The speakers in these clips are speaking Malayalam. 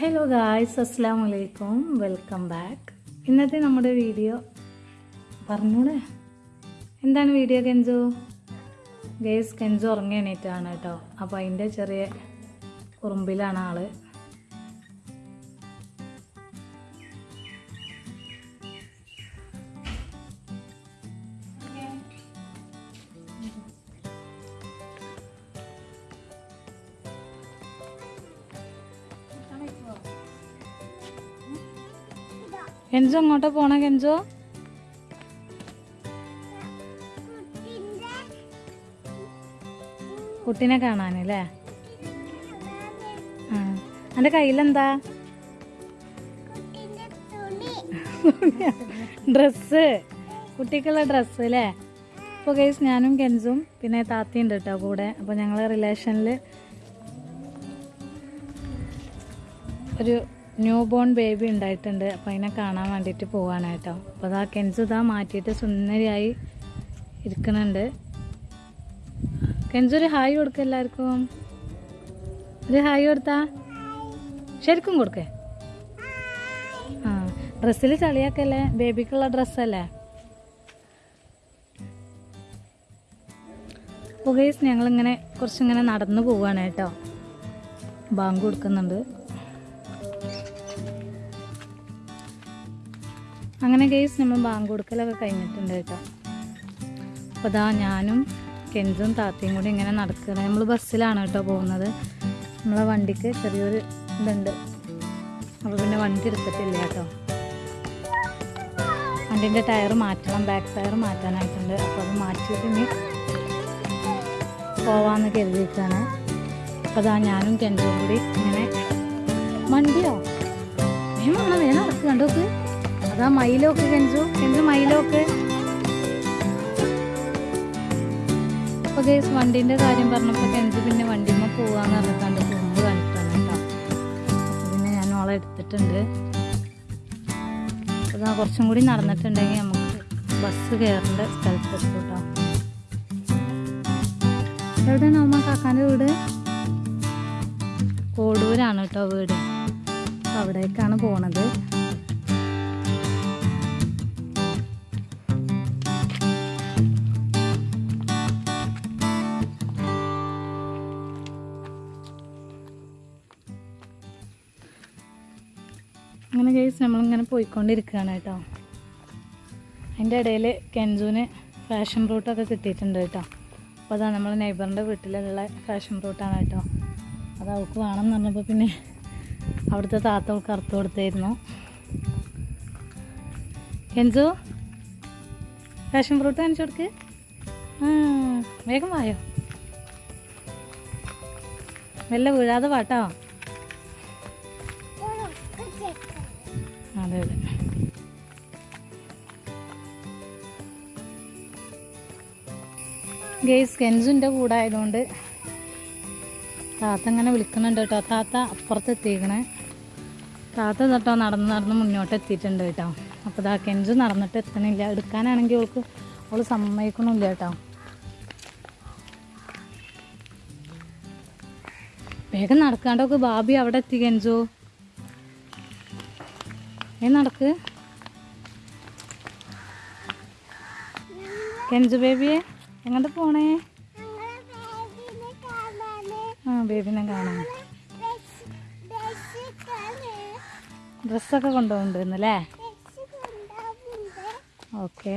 ഹലോ ഗായ്സ് അസ്സാം വലൈക്കും വെൽക്കം ബാക്ക് ഇന്നത്തെ നമ്മുടെ വീഡിയോ പറഞ്ഞൂടെ? എന്താണ് വീഡിയോ കെഞ്ചു ഗേസ് കെഞ്ചു ഉറങ്ങി എണീറ്റാണ് കേട്ടോ. അപ്പോൾ അതിന്റെ ചെറിയ ഉറുമ്പിലാണ് ആൾ. കെഞ്ചു അങ്ങോട്ടാ പോണ കെഞ്ചു കുട്ടിനെ കാണാനല്ലേ ആ. എന്റെ കയ്യിലെന്താ? ഡ്രസ്സ്. കുട്ടിക്കുള്ള ഡ്രസ്സ് അല്ലേ അപ്പോൾ കേസ് ഞാനും കെൻസും പിന്നെ താത്തയുണ്ട് കേട്ടോ കൂടെ. അപ്പോൾ ഞങ്ങൾ റിലേഷനിൽ ഒരു ന്യൂ ബോൺ ബേബി ഉണ്ടായിട്ടുണ്ട്. അപ്പോൾ അതിനെ കാണാൻ വേണ്ടിയിട്ട് പോവാണ് അപ്പോൾ അതാ കെൻസു ഇതാ മാറ്റിയിട്ട് സുന്ദരിയായി ഇരിക്കുന്നുണ്ട്. കെൻസു ഒരു ഹായ് കൊടുക്ക എല്ലാവർക്കും. ഒരു ഹായ് കൊടുത്താ? ശരിക്കും കൊടുക്കേ. ആ ഡ്രസ്സിൽ ചളിയാക്കല്ലേ? ബേബിക്കുള്ള ഡ്രസ്സല്ലേ? അപ്പോൾ ഞങ്ങളിങ്ങനെ കുറച്ചിങ്ങനെ നടന്നു പോവാണ് കേട്ടോ. ബാങ്ക് കൊടുക്കുന്നുണ്ട്. അങ്ങനെ കേസ് നമ്മൾ ബാങ്ക് കൊടുക്കലൊക്കെ കഴിഞ്ഞിട്ടുണ്ട് കേട്ടോ. അപ്പോൾ അതാ ഞാനും കെൻസും താത്തയും കൂടി ഇങ്ങനെ നടക്കുകയാണ്. നമ്മൾ ബസ്സിലാണ് കേട്ടോ പോകുന്നത്. നമ്മളെ വണ്ടിക്ക് ചെറിയൊരു ഇതുണ്ട്. അപ്പോൾ പിന്നെ വണ്ടി എടുത്തിട്ടില്ല കേട്ടോ. വണ്ടീന്റെ ടയർ മാറ്റണം ബാക്ക് ടയർ മാറ്റാനായിട്ടുണ്ട്. അപ്പോൾ അത് മാറ്റിയിട്ട് ഇനി പോവാമെന്ന് കരുതിയിട്ടാണ് അപ്പോൾ അതാ ഞാനും കെൻസും കൂടി ഇങ്ങനെ വണ്ടിയോ? വേണം വേണം നടക്കുക കണ്ടോക്ക്. അതാ മൈലോക്ക് കെഞ്ചു കെഞ്ചു മൈലോക്ക് അപ്പൊ കേസ് വണ്ടിന്റെ കാര്യം പറഞ്ഞപ്പോ കെഞ്ചു പിന്നെ വണ്ടിമ്മ പോവാന്ന് പറഞ്ഞിട്ടാണ്ട് കുമ്പ് കണ്ടിട്ടാണ് കേട്ടോ. പിന്നെ ഞാൻ ഓളെ എടുത്തിട്ടുണ്ട്. അതാ കുറച്ചും കൂടി നടന്നിട്ടുണ്ടെങ്കിൽ നമുക്ക് ബസ് കയറേണ്ട സ്ഥലത്തെത്തും കേട്ടോ. എവിടെയാണ് അമ്മ കാക്കാന്റെ വീട്? കോടൂരാണ് കേട്ടോ വീട്. അവിടേക്കാണ് പോണത്. അങ്ങനെ കേസ് നമ്മളിങ്ങനെ പോയിക്കൊണ്ടിരിക്കുകയാണ് കേട്ടോ. അതിന്റെ ഇടയിൽ കെൻജുവിന് ഫാഷൻ ഫ്രൂട്ടൊക്കെ കിട്ടിയിട്ടുണ്ട് കേട്ടോ. അപ്പോൾ അതാണ് നമ്മൾ നെയ്ബറിന്റെ വീട്ടിലുള്ള ഫാഷൻ ഫ്രൂട്ടാണ് കേട്ടോ. അത് അവൾക്ക് വേണമെന്ന് പറഞ്ഞപ്പോൾ പിന്നെ അവിടുത്തെ താത്ത അവൾക്ക് അറുത്ത് കൊടുത്തായിരുന്നു. കെൻസു ഫാഷൻ ഫ്രൂട്ട് കാണിച്ചു കൊടുക്ക്. വേഗം വായോ. വല്ല വീഴാതെ വാട്ടോ. അതെ അതെ. ഗെയ്സ് കെൻസുന്റെ കൂടെ ആയതുകൊണ്ട് താത്ത ഇങ്ങനെ വിളിക്കുന്നുണ്ട് കേട്ടോ. താത്ത അപ്പുറത്ത് എത്തിക്കണേ താത്ത തട്ടോ നടന്ന് നടന്ന് മുന്നോട്ട് എത്തിയിട്ടുണ്ട് കേട്ടോ. അപ്പോൾ ഇതാ കെൻസ് നടന്നിട്ട് എത്തണില്ല. എടുക്കാനാണെങ്കിൽ അവൾക്ക് അവൾ സമ്മതിക്കണമില്ല കേട്ടോ. വേഗം നടക്കാണ്ടൊക്കെ ബാബി അവിടെ എത്തി കെൻസു. നടക്ക്. കെഞ്ചു ബേബിയെ എങ്ങോട്ട് പോണേ? ആ ബേബിനെ കാണാൻ ഡ്രസ്സൊക്കെ കൊണ്ടുപോകുന്നുണ്ടല്ലേ ഓക്കെ.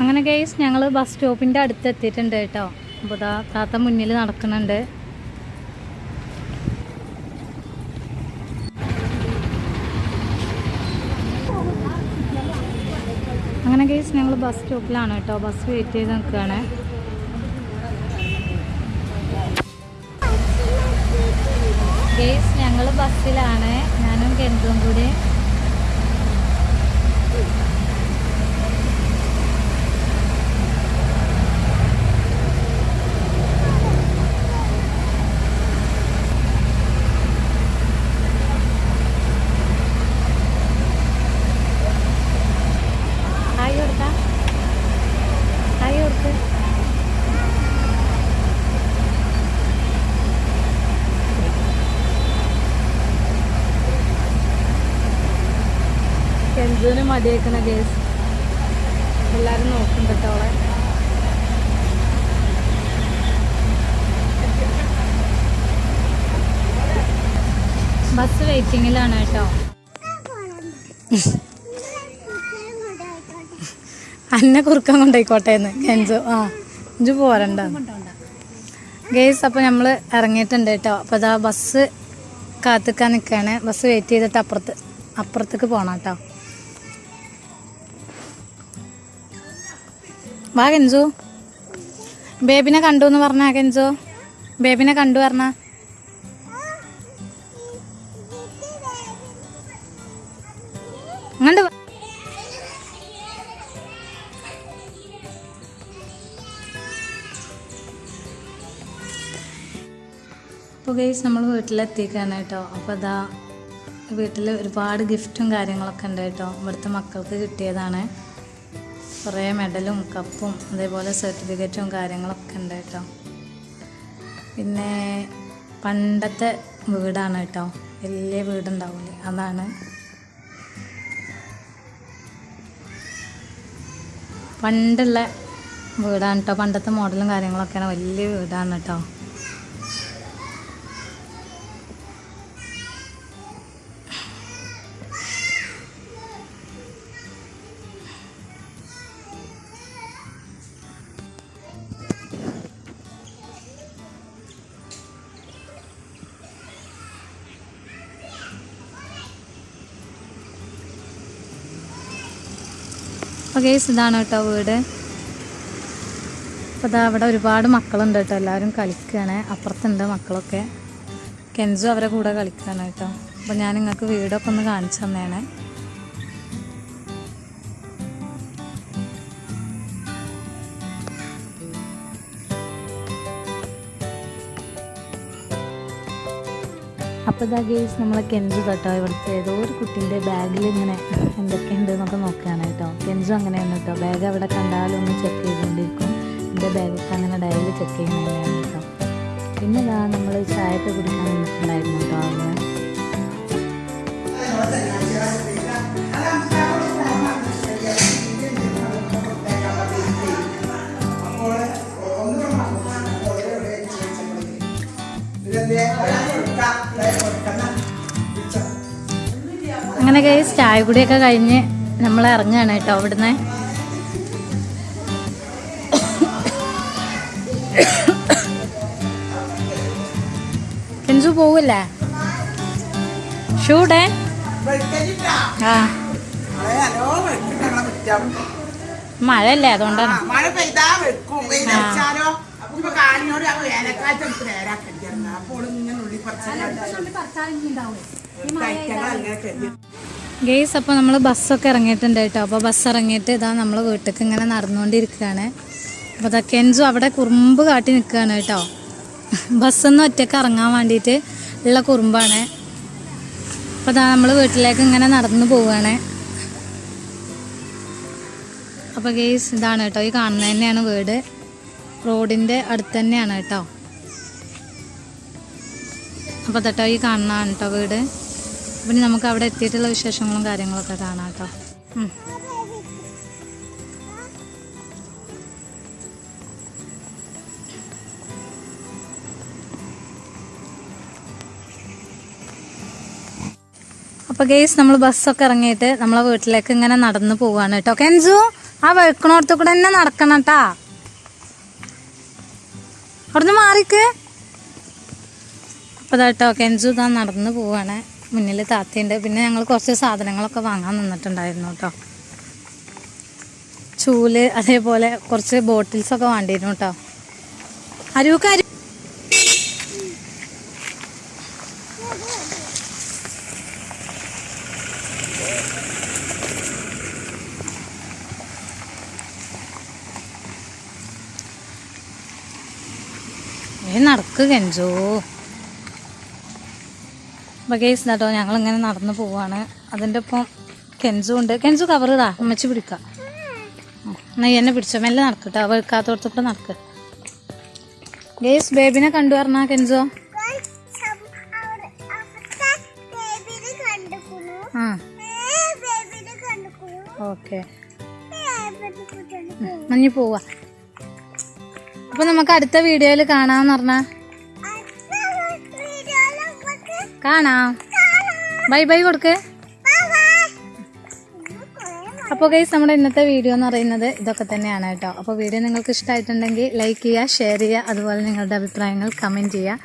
അങ്ങനെ കേസ് ഞങ്ങൾ ബസ് സ്റ്റോപ്പിന്റെ അടുത്ത് എത്തിയിട്ടുണ്ട് കേട്ടോ അപ്പോൾ താത്ത മുന്നിൽ നടക്കുന്നുണ്ട്. കേസ് ഞങ്ങൾ ബസ് സ്റ്റോപ്പിലാണ് കേട്ടോ. ബസ് വെയിറ്റ് ചെയ്ത് നിൽക്കുകയാണ് കേസ് ഞങ്ങൾ ബസ്സിലാണ് ഞാനും കെൻഡും കൂടി ഹായ് കൊടുക്കാം ഹായ് കൊടുക്ക് കെൻസുവിന് മതിയേക്കണ കേസ് എല്ലാരും നോക്കും പെട്ടോളെ ബസ് വെയിറ്റിങ്ങിലാണ് കേട്ടോ. അന്നെ കുറുക്കം കൊണ്ടായിക്കോട്ടെ എന്ന്. കെഞ്ചു. ആ ഇഞ്ചു പോരണ്ട. ഗേസ് അപ്പോൾ നമ്മൾ ഇറങ്ങിയിട്ടുണ്ട് കേട്ടോ. അപ്പോൾ അതാ ബസ് കാത്തിക്കാൻ നിൽക്കുകയാണ് ബസ് വെയിറ്റ് ചെയ്തിട്ട് അപ്പുറത്ത് അപ്പുറത്തേക്ക് പോകണം കേട്ടോ. വാ കെഞ്ചു ബേബിനെ കണ്ടു എന്ന് പറഞ്ഞാ കെഞ്ചു ബേബിനെ കണ്ടു പറഞ്ഞ. അങ്ങോട്ട്. അപ്പോൾ ഗൈസ് നമ്മൾ വീട്ടിലെത്തിക്കാണ് കേട്ടോ. അപ്പോൾ അതാ വീട്ടിൽ ഒരുപാട് ഗിഫ്റ്റും കാര്യങ്ങളൊക്കെ ഉണ്ട് കേട്ടോ. ഇവിടുത്തെ മക്കൾക്ക് കിട്ടിയതാണ്. കുറേ മെഡലും കപ്പും അതേപോലെ സർട്ടിഫിക്കറ്റും കാര്യങ്ങളൊക്കെ ഉണ്ട് കേട്ടോ. പിന്നെ പണ്ടത്തെ വീടാണ് കേട്ടോ. വലിയ വീടുണ്ടാവില്ലേ അതാണ്. പണ്ടുള്ള വീടാണ് കേട്ടോ. പണ്ടത്തെ മോഡലും കാര്യങ്ങളൊക്കെയാണ് വലിയ വീടാണ് കേട്ടോ. അപ്പോൾ കേസ് ഇതാണ് കേട്ടോ വീട്. അപ്പോൾ ഇതാ അവിടെ ഒരുപാട് മക്കളുണ്ട് കേട്ടോ. എല്ലാവരും കളിക്കുകയാണ് അപ്പുറത്തുണ്ട് മക്കളൊക്കെ. കെൻസു അവരെ കൂടെ കളിക്കുകയാണ് കേട്ടോ. അപ്പോൾ ഞാൻ നിങ്ങൾക്ക് വീടൊക്കെ ഒന്ന് കാണിച്ചു തന്നേനെ അപ്പോൾ ഇതാ ഗേസ് നമ്മളെ കെൻസു കേട്ടോ ഇവിടുത്തെ ഏതോ ഒരു കുട്ടീന്റെ ബാഗിൽ ഇങ്ങനെ എന്തൊക്കെയുണ്ട് എന്നൊക്കെ നോക്കുകയാണ് കേട്ടോ കെൻസു അങ്ങനെയാണ് കേട്ടോ ബാഗ് അവിടെ കണ്ടാലും ഒന്ന് ചെക്ക് ചെയ്തുകൊണ്ടിരിക്കും എന്റെ ബാഗൊക്കെ അങ്ങനെ ഡയറി ചെക്ക് ചെയ്യുന്നതന്നെയാണ് കേട്ടോ പിന്നെ ഇതാ നമ്മൾ ചായയൊക്കെ കുടിക്കാൻ നിന്നിട്ടുണ്ടായിരുന്നു കേട്ടോ അവിടെ അങ്ങനെ ഗൈസ് ചായ കുടിയൊക്കെ കഴിഞ്ഞ് നമ്മൾ ഇറങ്ങുകയാണ് കേട്ടോ അവിടുന്ന് കെഞ്ചു പോവില്ലേ? ഷൂടെ? ആ. മഴയല്ലേ അതുകൊണ്ടാണ്. മഴ പെയ്താ വെക്കും. വേനൽക്കാലത്ത് എടുത്ത് നേരാക്കരുത് അപ്പോൾ ഇങ്ങനെ ഉള്ളി ഗെയ്സ് അപ്പോൾ നമ്മൾ ബസ്സൊക്കെ ഇറങ്ങിയിട്ടുണ്ട് കേട്ടോ. അപ്പോൾ ബസ് ഇറങ്ങിയിട്ട് ഇതാ നമ്മൾ വീട്ടിലേക്ക് ഇങ്ങനെ നടന്നുകൊണ്ടിരിക്കുകയാണ്. അപ്പോൾ ഇതാ കെഞ്ചു അവിടെ കുറുമ്പ് കാട്ടി നിൽക്കുകയാണ് കേട്ടോ. ബസ്സൊന്നും ഒറ്റയ്ക്ക് ഇറങ്ങാൻ വേണ്ടിയിട്ട് ഉള്ള കുറുമ്പാണ്. അപ്പോൾ ഇതാ നമ്മൾ വീട്ടിലേക്ക് ഇങ്ങനെ നടന്നു പോവുകയാണ്. അപ്പോൾ ഗെയ്സ് ഇതാണ് കേട്ടോ. ഈ കാണുന്നത് തന്നെയാണ് വീട്. റോഡിന്റെ അടുത്ത് തന്നെയാണ് കേട്ടോ. അപ്പോൾ തട്ടോ ഈ കാണുന്നതാണ് കേട്ടോ വീട്. പിന്നെ നമുക്ക് അവിടെ എത്തിയിട്ടുള്ള വിശേഷങ്ങളും കാര്യങ്ങളൊക്കെ കാണാം കേട്ടോ. അപ്പോൾ ഗെയ്സ് നമ്മൾ ബസ്സൊക്കെ ഇറങ്ങിയിട്ട് നമ്മളെ വീട്ടിലേക്ക് ഇങ്ങനെ നടന്നു പോവാണ് കേട്ടോ കെൻസു ആ വെക്കണോടത്ത് കൂടെ തന്നെ നടക്കണം കേട്ടാ അവിടുന്ന് മാറിക്ക്. അപ്പോൾ കേട്ടോ കെൻസു ഇതാ നടന്ന് പോവാണ്. മുന്നിൽ താത്തയുണ്ട്. പിന്നെ ഞങ്ങൾ കുറച്ച് സാധനങ്ങളൊക്കെ വാങ്ങാൻ നിന്നിട്ടുണ്ടായിരുന്നു കേട്ടോ. ചൂൽ അതേപോലെ കുറച്ച് ബോട്ടിൽസൊക്കെ വേണ്ടിയിരുന്നു കേട്ടോ. അരുവക്ക് നടക്ക് കെഞ്ചോ ബഗേസ് കേസ് ഞങ്ങൾ ഞങ്ങളിങ്ങനെ നടന്നു പോവാണ്. അതിന്റെ ഒപ്പം കെഞ്ചു ഉണ്ട്. കെഞ്ചു കവർ ഇതാ അമ്മച്ചി പിടിക്കാം. എന്നാ എന്നെ പിടിച്ചോ. മെല്ലെ നടക്കട്ടോ വെക്കാത്തോടത്തൊക്കെ നടക്ക്. ഗേസ് ബേബിനെ കണ്ടു പറഞ്ഞാ കെഞ്ചോ ആ. ഓക്കെ മഞ്ഞ് പോവാ. അപ്പൊ നമുക്ക് അടുത്ത വീഡിയോയിൽ കാണാന്ന് പറഞ്ഞ. കാണാം. ബൈ ബൈ കൊടുക്ക്. അപ്പോൾ ഗൈസ് നമ്മുടെ ഇന്നത്തെ വീഡിയോ എന്ന് പറയുന്നത് ഇതൊക്കെ തന്നെയാണ് കേട്ടോ. അപ്പോൾ വീഡിയോ നിങ്ങൾക്ക് ഇഷ്ടമായിട്ടുണ്ടെങ്കിൽ ലൈക്ക് ചെയ്യുക ഷെയർ ചെയ്യുക അതുപോലെ നിങ്ങളുടെ അഭിപ്രായങ്ങൾ കമന്റ് ചെയ്യുക.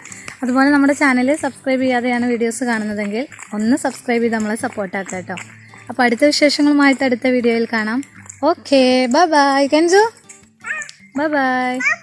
അതുപോലെ നമ്മുടെ ചാനൽ സബ്സ്ക്രൈബ് ചെയ്യാതെയാണ് വീഡിയോസ് കാണുന്നതെങ്കിൽ ഒന്ന് സബ്സ്ക്രൈബ് ചെയ്ത് നമ്മളെ സപ്പോർട്ടാക്കുക കേട്ടോ. അപ്പോൾ അടുത്ത വിശേഷങ്ങളുമായിട്ട് അടുത്ത വീഡിയോയിൽ കാണാം. ഓക്കെ ബൈ ബൈ കെൻസു ബൈ ബൈ